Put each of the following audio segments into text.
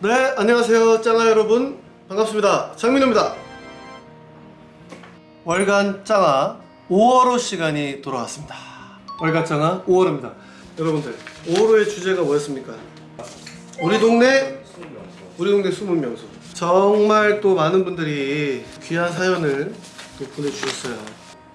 네 안녕하세요 짱아 여러분. 반갑습니다. 장민호입니다. 월간 짱아 5월호 시간이 돌아왔습니다. 월간 짱아 5월호입니다. 여러분들 5월호의 주제가 뭐였습니까? 우리 동네? 우리 동네 숨은 명소. 정말 또 많은 분들이 귀한 사연을 또 보내주셨어요.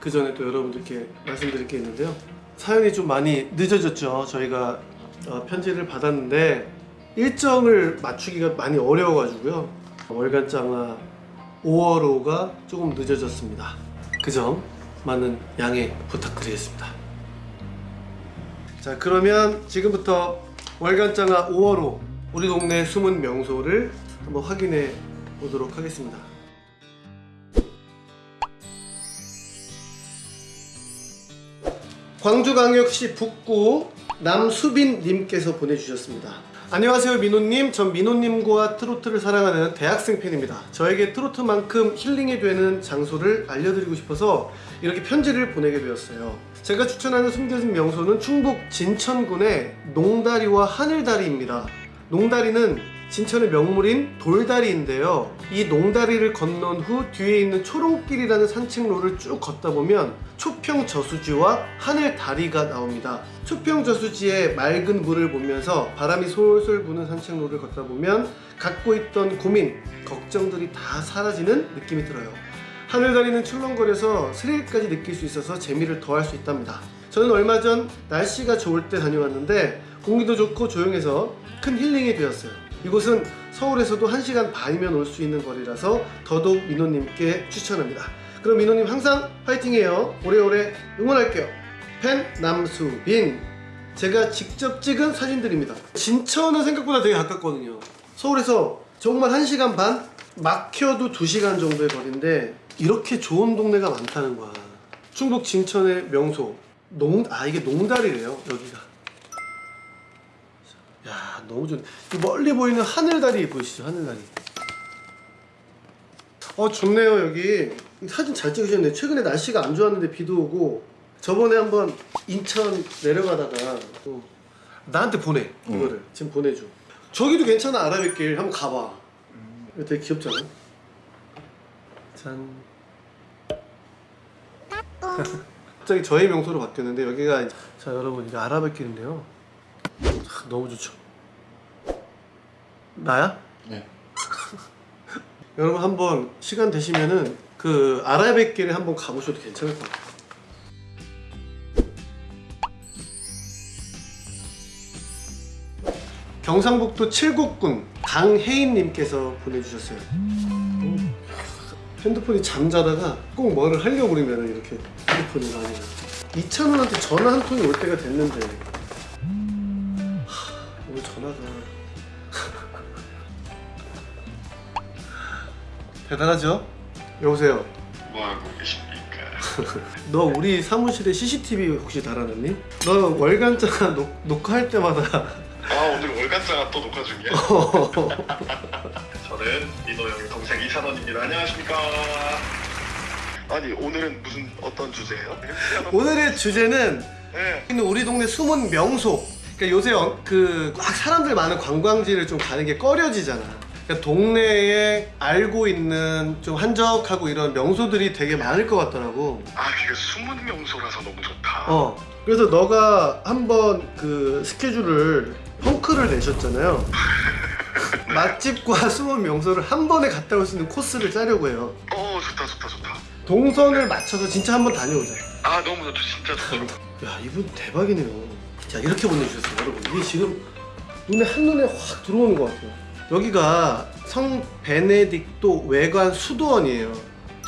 그 전에 또 여러분들께 말씀드릴 게 있는데요. 사연이 좀 많이 늦어졌죠. 저희가 어, 편지를 받았는데 일정을 맞추기가 많이 어려워가지고요. 월간장화 5월호가 조금 늦어졌습니다. 그 점 많은 양해 부탁드리겠습니다. 자 그러면 지금부터 월간장화 5월호 우리 동네 숨은 명소를 한번 확인해 보도록 하겠습니다. 광주광역시 북구 남수빈님께서 보내주셨습니다. 안녕하세요 민호님. 전 민호님과 트로트를 사랑하는 대학생 팬입니다. 저에게 트로트만큼 힐링이 되는 장소를 알려드리고 싶어서 이렇게 편지를 보내게 되었어요. 제가 추천하는 숨겨진 명소는 충북 진천군의 농다리와 하늘다리입니다. 농다리는 진천의 명물인 돌다리인데요. 이 농다리를 건넌 후 뒤에 있는 초롱길이라는 산책로를 쭉 걷다 보면 초평 저수지와 하늘 다리가 나옵니다. 초평 저수지의 맑은 물을 보면서 바람이 솔솔 부는 산책로를 걷다 보면 갖고 있던 고민, 걱정들이 다 사라지는 느낌이 들어요. 하늘 다리는 출렁거려서 스릴까지 느낄 수 있어서 재미를 더할 수 있답니다. 저는 얼마 전 날씨가 좋을 때 다녀왔는데 공기도 좋고 조용해서 큰 힐링이 되었어요 이곳은 서울에서도 1시간 반이면 올 수 있는 거리라서 더더욱 민호님께 추천합니다. 그럼 민호님 항상 파이팅해요. 오래오래 응원할게요. 팬 남수빈. 제가 직접 찍은 사진들입니다. 진천은 생각보다 되게 가깝거든요. 서울에서 정말 1시간 반? 막혀도 2시간 정도의 거리인데 이렇게 좋은 동네가 많다는 거야. 충북 진천의 명소. 농, 아 이게 농다리래요 여기가 야 너무 좋네. 이 멀리 보이는 하늘다리 보이시죠? 하늘다리. 어 좋네요 여기. 사진 잘 찍으셨네. 최근에 날씨가 안 좋았는데 비도 오고 저번에 한번 인천 내려가다가 또 나한테 보내 이거를. 지금 보내줘. 저기도 괜찮아 아라뱃길. 한번 가봐. 이거 되게 귀엽잖아? 짠. 갑자기 저의 명소로 바뀌었는데 여기가 자 여러분 이게 아라뱃길인데요. 아, 너무 좋죠. 나야? 네. 여러분 한번 시간 되시면은 그 아라뱃길에 한번 가보셔도 괜찮을 것 같아요. 경상북도 칠곡군 강혜인님께서 보내주셨어요. 오, 핸드폰이 잠자다가 꼭 뭐를 하려고 그러면 이렇게 핸드폰이 많이 이찬원한테 전화 한 통이 올 때가 됐는데 대단하죠? 여보세요 뭐하고 계십니까? 너 우리 사무실에 CCTV 혹시 달아놨니? 너 월간장 녹, 녹화할 때마다 아 오늘 월간장아 또 녹화 중이야? 저는 민호 형의 동생 이찬원입니다. 안녕하십니까? 아니 오늘은 무슨 어떤 주제예요? 오늘의 주제는 네. 우리 동네 숨은 명소 그러니까 요새 그꽉 사람들 많은 관광지를 좀 가는 게 꺼려지잖아 그러니까 동네에 알고 있는 좀 한적하고 이런 명소들이 되게 많을 것 같더라고. 아 이게 숨은 명소라서 너무 좋다. 어 그래서 너가 한번 그 스케줄을 펑크를 내셨잖아요. 맛집과 숨은 명소를 한 번에 갔다 올 수 있는 코스를 짜려고 해요. 어 좋다 좋다 좋다. 동선을 맞춰서 진짜 한번 다녀오자. 아 너무 좋다. 진짜 좋다. 야 이분 대박이네요. 자 이렇게 보내주셨어요 여러분. 이게 지금 눈에 한눈에 확 들어오는 것 같아요 여기가 성 베네딕토 외관 수도원이에요.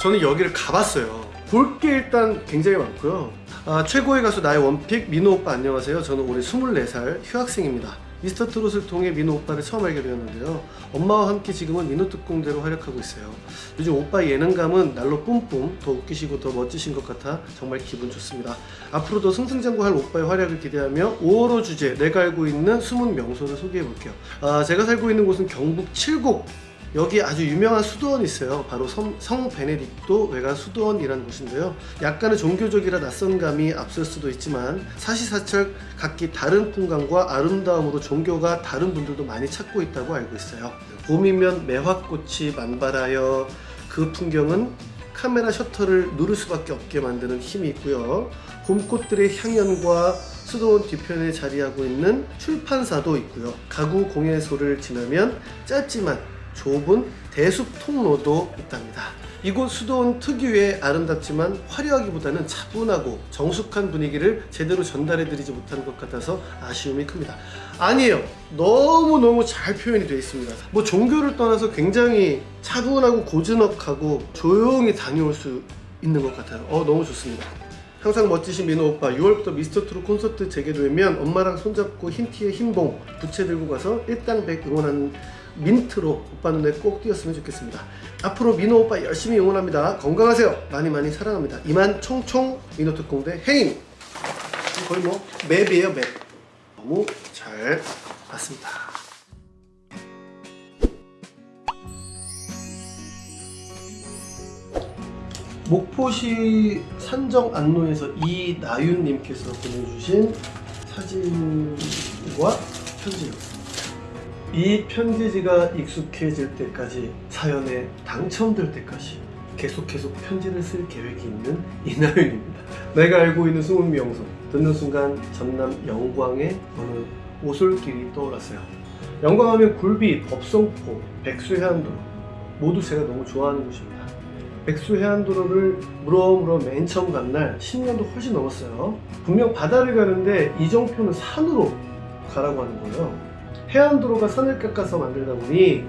저는 여기를 가봤어요. 볼 게 일단 굉장히 많고요. 아, 최고의 가수 나의 원픽 민호 오빠 안녕하세요. 저는 올해 24살 휴학생입니다 미스터 트롯을 통해 민호 오빠를 처음 알게 되었는데요. 엄마와 함께 지금은 민호 특공대로 활약하고 있어요. 요즘 오빠 예능감은 날로 뿜뿜 더 웃기시고 더 멋지신 것 같아 정말 기분 좋습니다. 앞으로도 승승장구할 오빠의 활약을 기대하며 5월호 주제 내가 알고 있는 숨은 명소를 소개해 볼게요. 아, 제가 살고 있는 곳은 경북 칠곡 여기 아주 유명한 수도원이 있어요. 바로 성, 성 베네딕토 외관 수도원이라는 곳인데요. 약간의 종교적이라 낯선 감이 앞설 수도 있지만 사시사철 각기 다른 풍광과 아름다움으로 종교가 다른 분들도 많이 찾고 있다고 알고 있어요. 봄이면 매화꽃이 만발하여 그 풍경은 카메라 셔터를 누를 수밖에 없게 만드는 힘이 있고요. 봄꽃들의 향연과 수도원 뒤편에 자리하고 있는 출판사도 있고요. 가구 공예소를 지나면 짧지만 좁은 대숲 통로도 있답니다. 이곳 수도원 특유의 아름답지만 화려하기보다는 차분하고 정숙한 분위기를 제대로 전달해드리지 못하는 것 같아서 아쉬움이 큽니다. 아니에요. 너무너무 잘 표현이 되어 있습니다. 뭐 종교를 떠나서 굉장히 차분하고 고즈넉하고 조용히 다녀올 수 있는 것 같아요. 어, 너무 좋습니다. 항상 멋지신 민호 오빠 6월부터 미스터 트롯 콘서트 재개되면 엄마랑 손잡고 흰 티에 흰봉 부채 들고 가서 일당백 응원하는 민트로 오빠 눈에 꼭 띄었으면 좋겠습니다. 앞으로 민호 오빠 열심히 응원합니다. 건강하세요. 많이 많이 사랑합니다. 이만 총총 민호 특공대 해임. 거의 뭐 맵이에요 맵. 너무 잘 봤습니다. 목포시 산정 안로에서 이나윤님께서 보내주신 사진과 편지였습니다. 이 편지지가 익숙해질 때까지 사연에 당첨될 때까지 계속 계속 편지를 쓸 계획이 있는 이나윤입니다. 내가 알고 있는 숨은 명소 듣는 순간 전남 영광의 어느 오솔길이 떠올랐어요. 영광하면 굴비, 법성포, 백수해안도로 모두 제가 너무 좋아하는 곳입니다. 백수해안도로를 물어물어 맨 처음 간 날 10년도 훨씬 넘었어요. 분명 바다를 가는데 이정표는 산으로 가라고 하는 거예요. 해안도로가 산을 깎아서 만들다 보니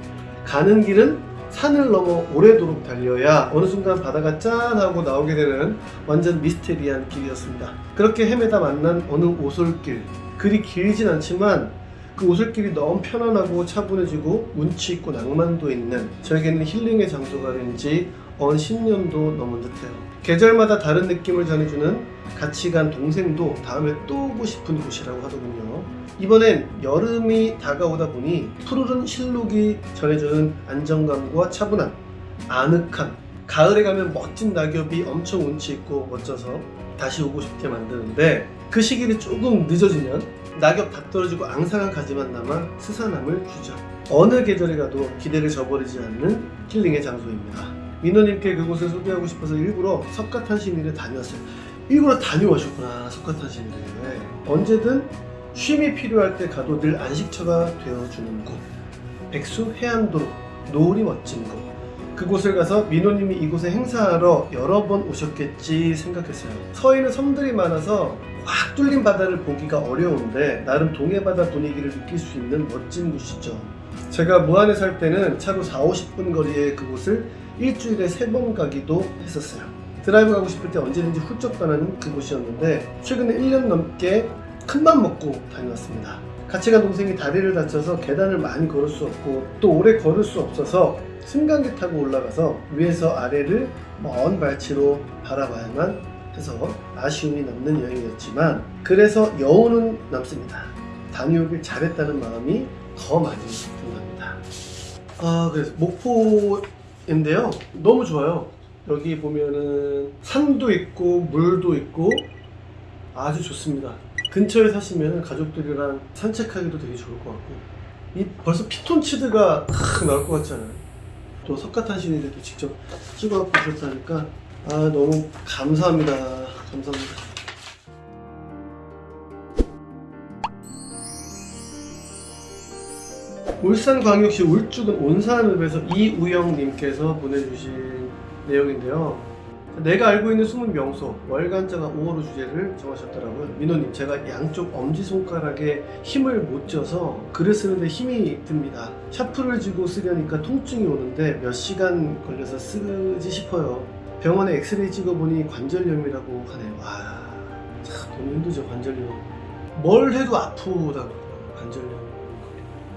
가는 길은 산을 넘어 오래도록 달려야 어느 순간 바다가 짠 하고 나오게 되는 완전 미스테리한 길이었습니다. 그렇게 헤매다 만난 어느 오솔길. 그리 길진 않지만 그 오솔길이 너무 편안하고 차분해지고 운치 있고 낭만도 있는 저에게는 힐링의 장소가 된지 언 10년도 넘은 듯해요. 계절마다 다른 느낌을 전해주는 같이 간 동생도 다음에 또 오고 싶은 곳이라고 하더군요. 이번엔 여름이 다가오다 보니 푸르른 실록이 전해주는 안정감과 차분함, 아늑함, 가을에 가면 멋진 낙엽이 엄청 운치 있고 멋져서 다시 오고 싶게 만드는데 그 시기를 조금 늦어지면 낙엽 다 떨어지고 앙상한 가지만 남아 스산함을 주죠. 어느 계절에 가도 기대를 저버리지 않는 힐링의 장소입니다. 민호님께 그곳을 소개하고 싶어서 일부러 석가탄신일에 다녀왔어요. 일부러 다녀오셨구나 석가탄신일에. 언제든 쉼이 필요할 때 가도 늘 안식처가 되어주는 곳. 백수 해안도로 노을이 멋진 곳. 그곳을 가서 민호님이 이곳에 행사하러 여러 번 오셨겠지 생각했어요. 서해는 섬들이 많아서 꽉 뚫린 바다를 보기가 어려운데 나름 동해바다 분위기를 느낄 수 있는 멋진 곳이죠. 제가 무안에 살 때는 차로 4, 50분 거리에 그곳을 일주일에 세번 가기도 했었어요. 드라이브 가고 싶을 때 언제든지 훌쩍 떠나는 그곳이었는데 최근에 1년 넘게 큰맘 먹고 다녀왔습니다. 같이 간 동생이 다리를 다쳐서 계단을 많이 걸을 수 없고 또 오래 걸을 수 없어서 승강기 타고 올라가서 위에서 아래를 먼 발치로 바라봐야만 해서 아쉬움이 남는 여행이었지만 그래서 여운은 남습니다. 다녀오길 잘했다는 마음이 더 많이 든답니다. 아 그래서 목포인데요. 너무 좋아요. 여기 보면은 산도 있고 물도 있고 아주 좋습니다. 근처에 사시면 가족들이랑 산책하기도 되게 좋을 것 같고 이 벌써 피톤치드가 탁 나올 것 같잖아요. 또 석가탄신일에 도 직접 찍어 보셨다니까 아 너무 감사합니다. 감사합니다. 울산광역시 울주군 온산읍에서 이우영님께서 보내주신 내용인데요. 내가 알고 있는 숨은 명소 월간자가 5월호 주제를 정하셨더라고요. 민호님 제가 양쪽 엄지손가락에 힘을 못 줘서 글을 쓰는데 힘이 듭니다. 샤프를 쥐고 쓰려니까 통증이 오는데 몇 시간 걸려서 쓰지 싶어요. 병원에 엑스레이 찍어보니 관절염이라고 하네요. 와, 참 너무 힘들죠 관절염. 뭘 해도 아프다고 관절염.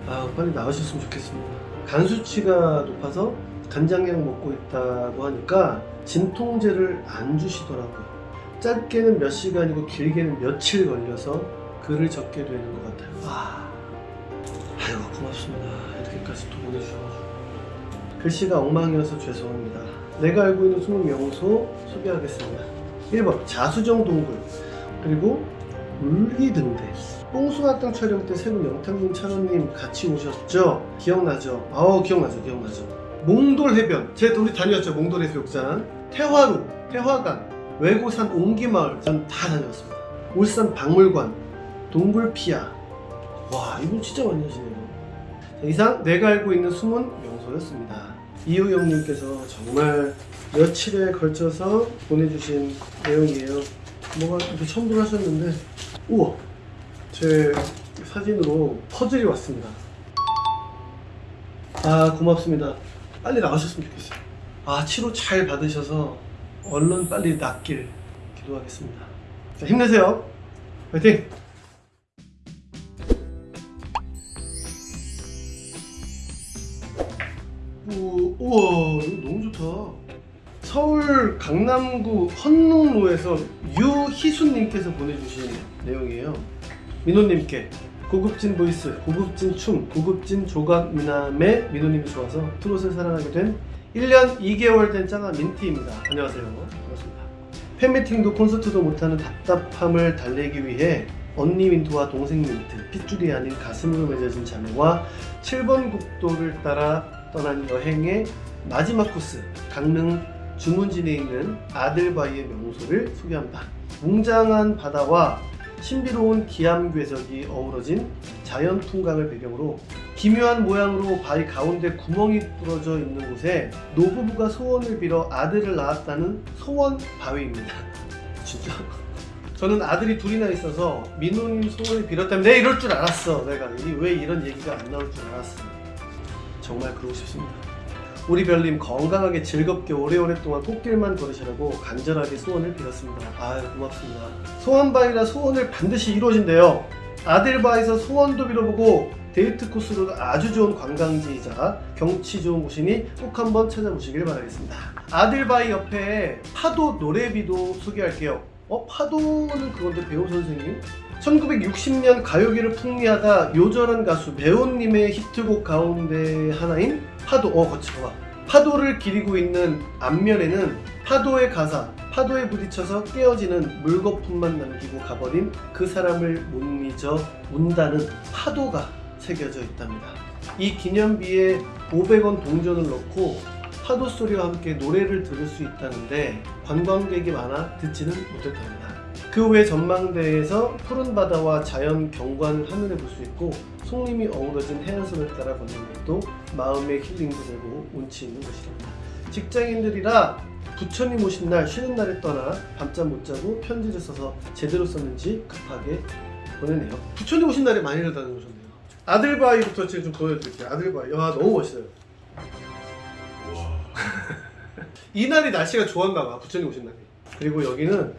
아 빨리 나으셨으면 좋겠습니다. 간 수치가 높아서 간장약 먹고 있다고 하니까 진통제를 안 주시더라고요. 짧게는 몇 시간이고 길게는 며칠 걸려서 글을 적게 되는 것 같아요. 아, 아이고 고맙습니다. 이렇게까지 또 보내주셔가지고 글씨가 엉망이어서 죄송합니다. 내가 알고 있는 20명소 소개하겠습니다. 1번 자수정 동굴 그리고 울기등대 뽕숭아땅 촬영 때 세 분 영탁님 찬호님 같이 오셨죠? 기억나죠? 아우 기억나죠 기억나죠. 몽돌 해변. 제 우리 다녔죠 몽돌 해수욕장 태화루 태화강 외고산 옹기마을. 전 다 다녔습니다. 울산 박물관 동굴피아. 와 이분 진짜 많이 하시네요. 자, 이상 내가 알고 있는 숨은 명소였습니다. 이우영님께서 정말 며칠에 걸쳐서 보내주신 내용이에요. 뭐가 이렇게 첨부를 하셨는데 우와 제 사진으로 퍼즐이 왔습니다. 아 고맙습니다. 빨리 나가셨으면 좋겠어요. 아 치료 잘 받으셔서 얼른 빨리 낫길 기도하겠습니다. 자 힘내세요. 화이팅! 오, 우와 이거 너무 좋다. 서울 강남구 헌릉로에서 유희수님께서 보내주신 내용이에요 민호님께 고급진 보이스, 고급진 춤, 고급진 조각 미남의 민호님이 좋아서 트롯을 사랑하게 된 1년 2개월 된 짱아 민티입니다. 안녕하세요. 반갑습니다. 팬미팅도 콘서트도 못하는 답답함을 달래기 위해 언니 민트와 동생 민트, 핏줄이 아닌 가슴으로 맺어진 자매와 7번 국도를 따라 떠난 여행의 마지막 코스 강릉 주문진에 있는 아들바위의 명소를 소개합니다. 웅장한 바다와 신비로운 기암 괴석이 어우러진 자연 풍광을 배경으로 기묘한 모양으로 바위 가운데 구멍이 뚫어져 있는 곳에 노부부가 소원을 빌어 아들을 낳았다는 소원 바위입니다. 진짜? 저는 아들이 둘이나 있어서 민호님 소원을 빌었다면 내가 이럴 줄 알았어. 내가 이- 왜 이런 얘기가 안 나올 줄 알았어. 정말 그러고 싶습니다. 우리 별님 건강하게 즐겁게 오래오래 동안 꽃길만 걸으시라고 간절하게 소원을 빌었습니다. 아유 고맙습니다. 소원바이라 소원을 반드시 이루어진대요. 아들바에서 소원도 빌어보고 데이트 코스로 아주 좋은 관광지이자 경치 좋은 곳이니 꼭 한번 찾아보시길 바라겠습니다. 아들바이 옆에 파도 노래비도 소개할게요. 어 파도는 그건데 배우 선생님? 1960년 가요계를 풍미하다 요절한 가수 배우님의 히트곡 가운데 하나인 파도 어 거치 봐봐. 파도를 기리고 있는 앞면에는 파도의 가사 파도에 부딪혀서 깨어지는 물거품만 남기고 가버린 그 사람을 못 잊어 운다는 파도가 새겨져 있답니다. 이 기념비에 500원 동전을 넣고 파도 소리와 함께 노래를 들을 수 있다는데 관광객이 많아 듣지는 못했답니다. 그 외 전망대에서 푸른 바다와 자연 경관을 하늘에 볼 수 있고 송림이 어우러진 해안선을 따라 걷는 것도 마음의 힐링도 되고 운치 있는 것이랍니다. 직장인들이라 부처님 오신 날 쉬는 날에 떠나 밤잠 못 자고 편지를 써서 제대로 썼는지 급하게 보내네요. 부처님 오신 날에 많이들 다녀오셨네요. 아들바위부터 지금 좀 보여드릴게요. 아들바위. 와 너무 멋있어요. 이날이 날씨가 좋았나 봐. 부처님 오신 날이. 그리고 여기는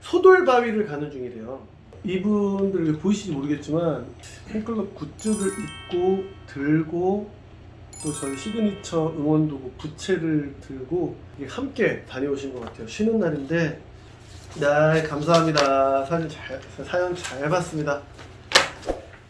소돌바위를 가는 중이래요. 이분들 보이실지 모르겠지만 팬클럽 굿즈를 입고 들고 또 저희 시그니처 응원도구 부채를 들고 함께 다녀오신 것 같아요. 쉬는 날인데 네 감사합니다. 사진 잘 사연 잘 봤습니다.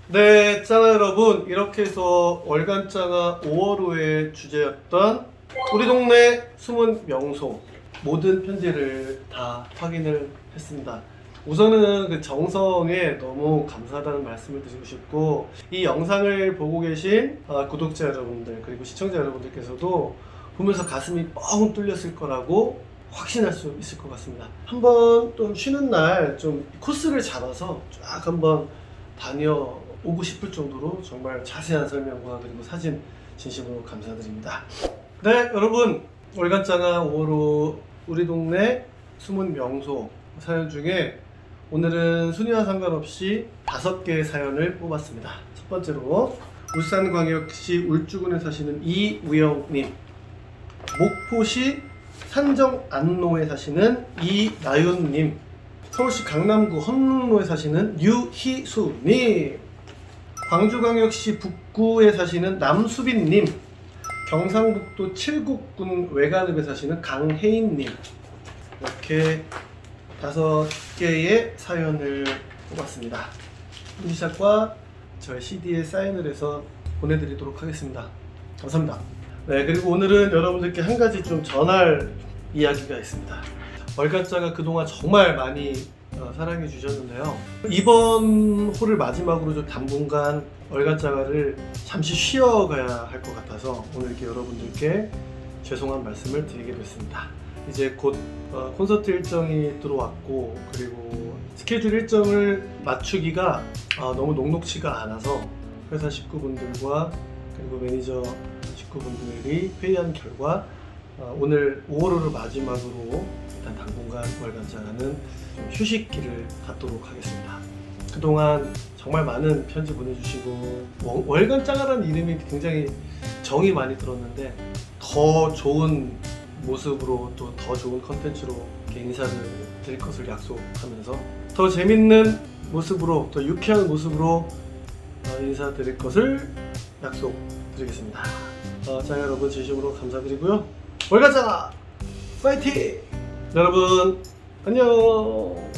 네, 짱아 여러분 이렇게 해서 월간 짱아 5월호의 주제였던 우리 동네 숨은 명소 모든 편지를 다 확인을 했습니다. 우선은 그 정성에 너무 감사하다는 말씀을 드리고 싶고 이 영상을 보고 계신 아, 구독자 여러분들 그리고 시청자 여러분들께서도 보면서 가슴이 뻥 뚫렸을 거라고 확신할 수 있을 것 같습니다. 한번 좀 쉬는 날 좀 코스를 잡아서 쫙 한번 다녀오고 싶을 정도로 정말 자세한 설명과 그리고 사진 진심으로 감사드립니다. 네 여러분 월간장아 5호로 우리 동네 숨은 명소 사연 중에 오늘은 순위와 상관없이 다섯 개의 사연을 뽑았습니다. 첫 번째로 울산광역시 울주군에 사시는 이우영님. 목포시 산정 안로에 사시는 이나윤님. 서울시 강남구 헌릉로에 사시는 유희수님. 광주광역시 북구에 사시는 남수빈님. 경상북도 칠곡군 외관읍에 사시는 강혜인님. 이렇게 다섯 개의 사연을 뽑았습니다. 인지샷과 저의 CD에 사인을 해서 보내드리도록 하겠습니다. 감사합니다. 네, 그리고 오늘은 여러분들께 한 가지 좀 전할 이야기가 있습니다. 월간자가 그동안 정말 많이 어, 사랑해 주셨는데요. 이번 홀을 마지막으로 좀 당분간 월간자가를 잠시 쉬어가야 할 것 같아서 오늘 이렇게 여러분들께 죄송한 말씀을 드리게 됐습니다. 이제 곧 어, 콘서트 일정이 들어왔고 그리고 스케줄 일정을 맞추기가 어, 너무 녹록치가 않아서 회사 식구분들과 그리고 매니저 식구분들이 회의한 결과 어, 오늘 5월호를 마지막으로 일단 당분간 월간장하는 좀 휴식기를 갖도록 하겠습니다. 그동안 정말 많은 편지 보내주시고 월- 월간장하라는 이름이 굉장히 정이 많이 들었는데 더 좋은 모습으로 또 더 좋은 컨텐츠로 인사를 드릴 것을 약속하면서 더 재밌는 모습으로 더 유쾌한 모습으로 어, 인사드릴 것을 약속드리겠습니다. 어, 자 여러분 진심으로 감사드리고요. 월가자 파이팅! 여러분 안녕.